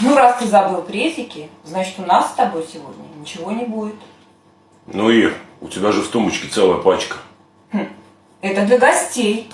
Ну, раз ты забыл презики, значит, у нас с тобой сегодня ничего не будет. Ну, Ир, у тебя же в тумбочке целая пачка. Хм, это для гостей.